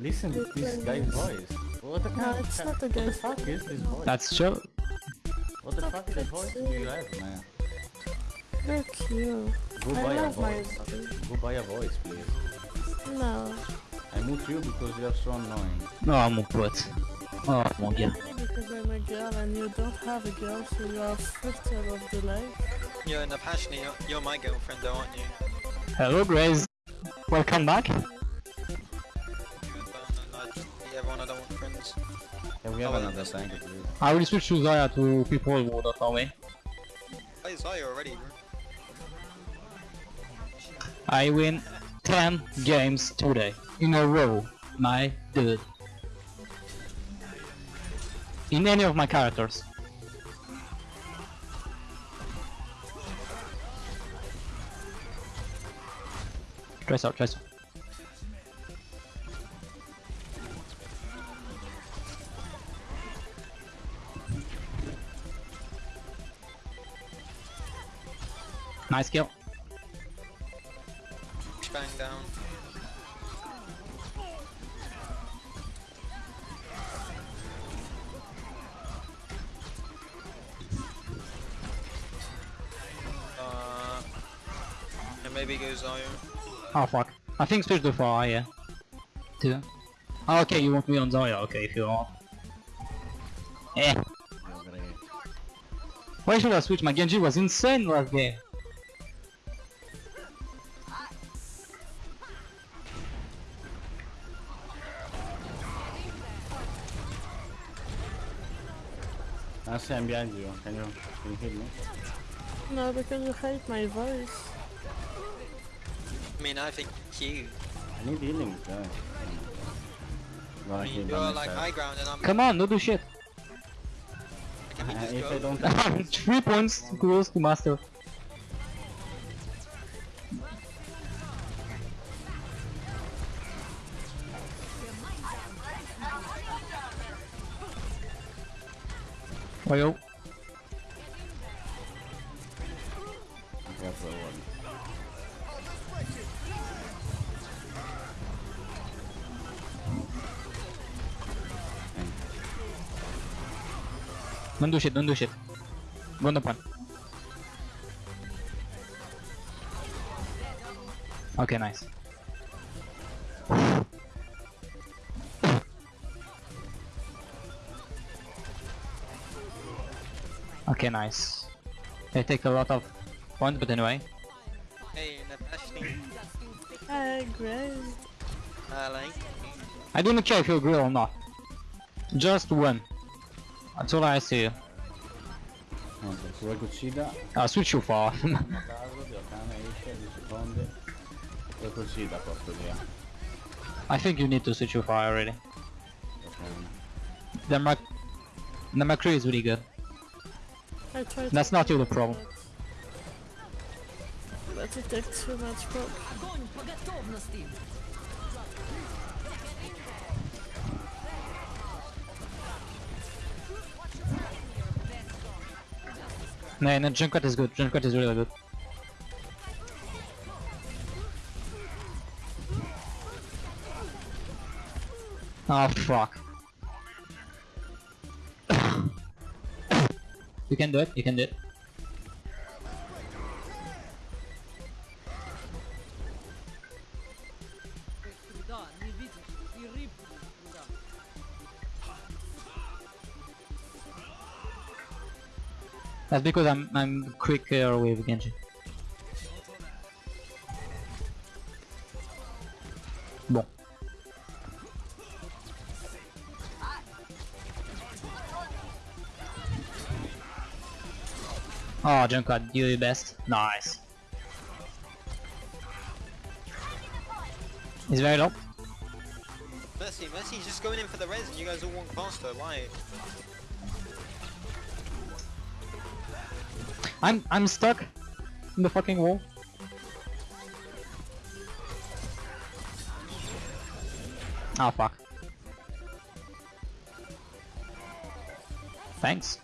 Listen to this guy's voice. What the no, it's not the guy's fuck is this voice? That's true. What the fuck is of voice do you have, man? They're cute. Go I buy a voice. My... Go buy a voice, please. No. I mute you because you are so annoying. No, I'm mute what? Oh mon gars. Only because I'm a girl and you don't have a girl, so you are frustrated of the life. You're in a passionate, you're, you're my girlfriend though, aren't you? Hello Grace. Welcome back. You and Bern and I, yeah, everyone I don't want friends. Yeah, we have Oh, another that's tank, fine. please. I will switch to Zarya to people who don't know me. Play Zarya already, bro. I win 10 games today in a row, my dude. In any of my characters. Trace out, trace out. Nice kill. Bang down. Oh fuck. I think switch to Pharah, yeah. Two. Oh, okay, you want me on Zarya, okay, if you want. Eh. You're. Why should I switch? My Genji was insane last game. I see I'm behind you. Can you, can you hit me? No, because you hate my voice. I mean, I think you. I need healing, guys. I Gonna mean, you're like myself. high ground and I'm. Come on, don't do shit. Uh, if go? I don't Three points close to master. Oh yo. Yeah, for one. Don't do shit, don't do shit. Go on the point. Okay, nice. Okay, nice. They take a lot of points, but anyway. Hey, Napashni. Hey, great. I like. I don't care if you agree or not. Just win. That's all I see. Niente, se vuoi che uccida, I'll switch you for. a caso, Dio cane esce, 10 secondi. Vuoi che uccida, porto via. I think you need to switch your fire already. Ok. The Mac the McCree is really good. That's not you do the problem. But, but it takes too much work. No, no, Junkrat is good. Junkrat is really good. Oh fuck. you can do it, you can do it. That's because I'm I'm quicker with Genji. Bon. Oh, Junkrat, you the best. Nice. He's very low. Mercy, Mercy's just going in for the res and you guys all walk past her. Why? I'm I'm stuck in the fucking wall. Oh fuck. Thanks.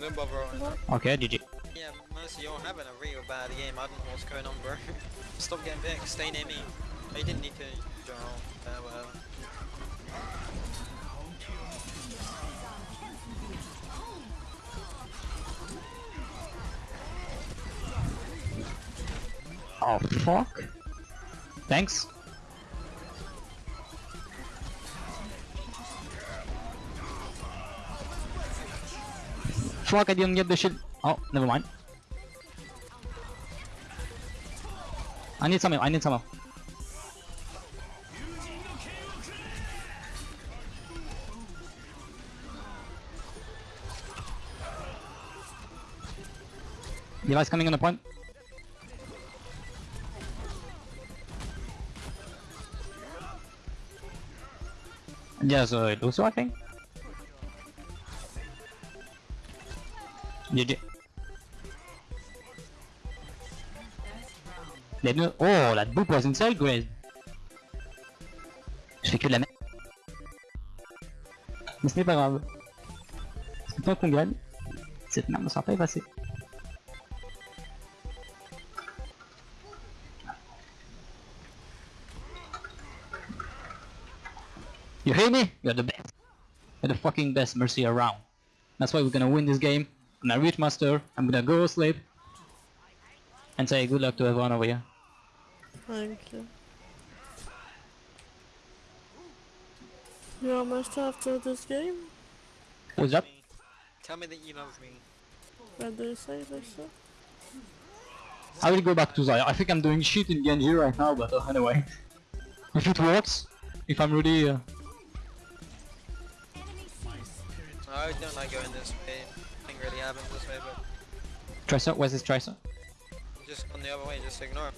No bother on that. Okay, GG. Yeah, Mercy, you're having a real bad game. I don't know what's going on, bro. Stop getting back. Stay near me. He didn't need to go on. Uh, whatever. Oh fuck. Thanks. Fuck, I didn't get the shit. Oh, never mind. I need some help, I need some help. Device coming on the point. Yes, uh, Lucio, I think. GG. Les deux. Oh, la boop was inside, Grace. Je fais que de la merde. Mais ce n'est pas grave. Tant qu'on gagne, cette merde ne sera pas effacée. You hear me? You're the best. You're the fucking best Mercy around. That's why we're gonna win this game. I'm gonna reach master. I'm gonna go sleep. And say good luck to everyone over here. Thank you. You're almost after this game? What's up? Tell me that you love me. What do you say, Lisa? I will go back to Zarya. I think I'm doing shit in Genji right now, but uh, anyway. If it works, if I'm really... Uh... I don't like going this way. Nothing really happens this way, but Tracer? Where's this Tracer? just on the other way, just ignore him.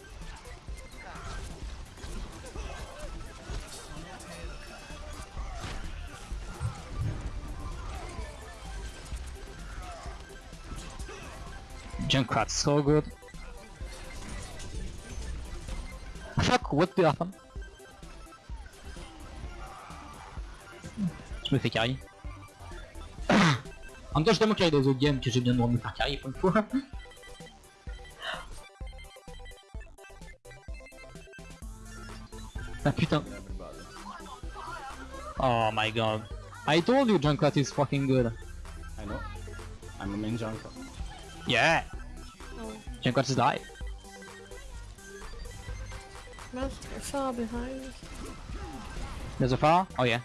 Junkrat's so good. Fuck, what the happen? Je me fais carry. En même temps, je tellement carry des autres games que j'ai bien le droit de me faire carry pour une fois. ah putain. Oh my god. I told you Junkrat is fucking good. I know. I'm a main junker. Yeah. Oh, Junkrat is live. that's far behind. There's a far? Oh yeah.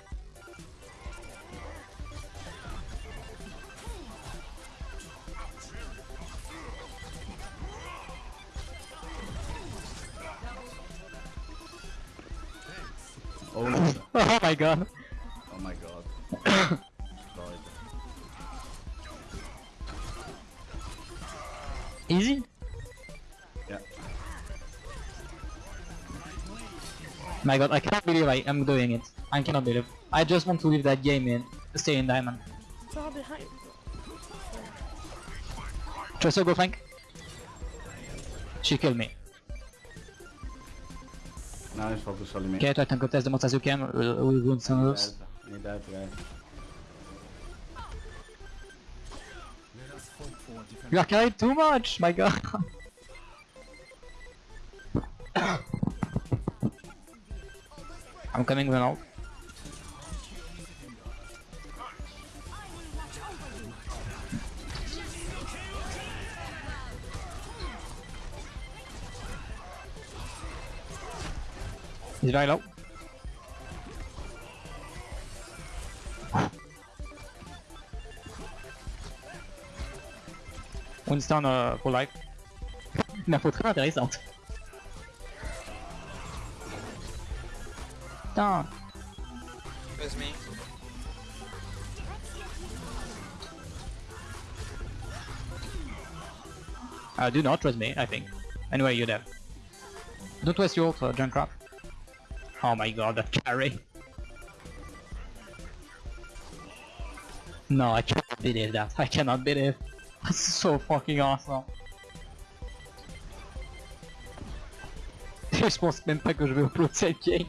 Oh no. Oh my god. Oh my god. Easy? Yeah. My god, I cannot believe I am doing it. I cannot believe. I just want to leave that game in, stay in diamond. Far behind. Tracer, go flank. She killed me. Now he's focused on me. Ok, toi t'as un contest de Montazukem, euh, we win some Need moves. that, need that guy. You are carried too much, my god. I'm coming now. He's very low. Winston euh, pour life. Une info très intéressante. Putain. Where's me? Uh, do not trust me, I think. Anyway, you're dead. Don't waste your ult, uh, Junkrat. Oh my god, that carry. No, I cannot believe that. I cannot believe. That's so fucking awesome. Je pense même pas que je vais upload cette game.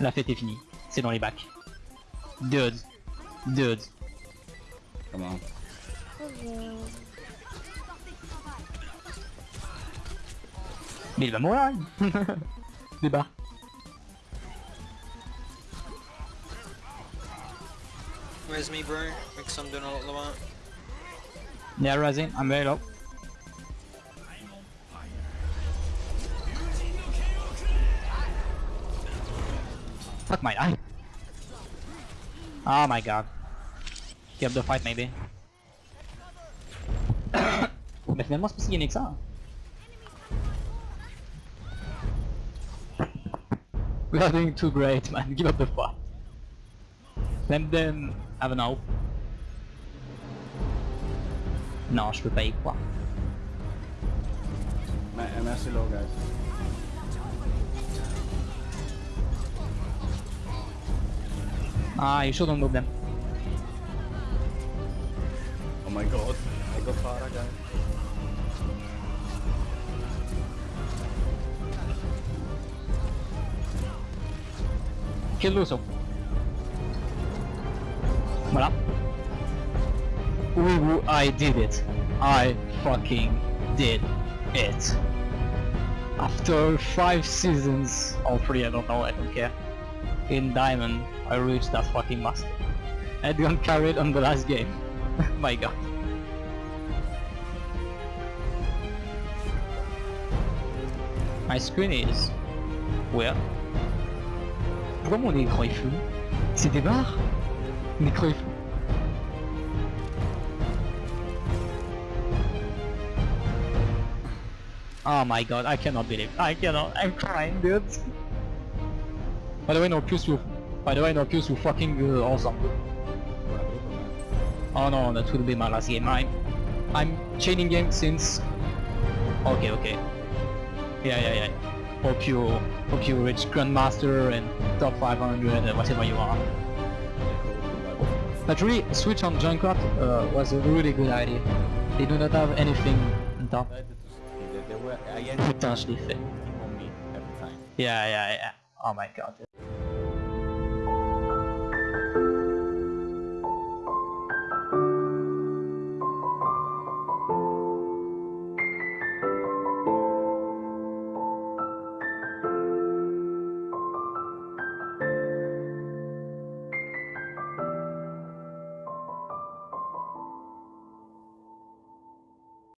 La fête est finie. C'est dans les bacs. Dude. Dude. Come on. Hello. Il va mourir Débat. Res me, bro. Because I'm doing a lot of the work. Yeah, Razin, I'm very low. Fuck my eye. Oh my god. Give the fight maybe. Mais finalement c'est pas si gagné que ça. We are doing too great man, give up the fight. Let them have an hope. Non, je peux pas y croire. Merci low guys. Ah, you shouldn't move them. Oh my god. I got Pharah guys. Kill Lucio. Voilà. Woo woo, I did it. I fucking did it. After five seasons, or three, I don't know, I don't care. In Diamond, I reached that fucking master. Edgon carried on the last game. My god. My screen is... Where? Écran est flou C'est des barres est flou. Oh my god, I cannot believe. I cannot. I'm crying, dude. By the way, no Qs you. By the way, no Qs you fucking uh, awesome. Oh no, that will be my last game. I'm, I'm chaining game since. Okay, okay. Yeah, yeah, yeah. Hope you, hope you reach Grandmaster and top 500 and whatever you are. But really, switch on Junkrat uh, was a really good idea. They do not have anything on top. Tried to see that they were again Putain, je l'ai fait. on me every time. Yeah, yeah, yeah. Oh my god.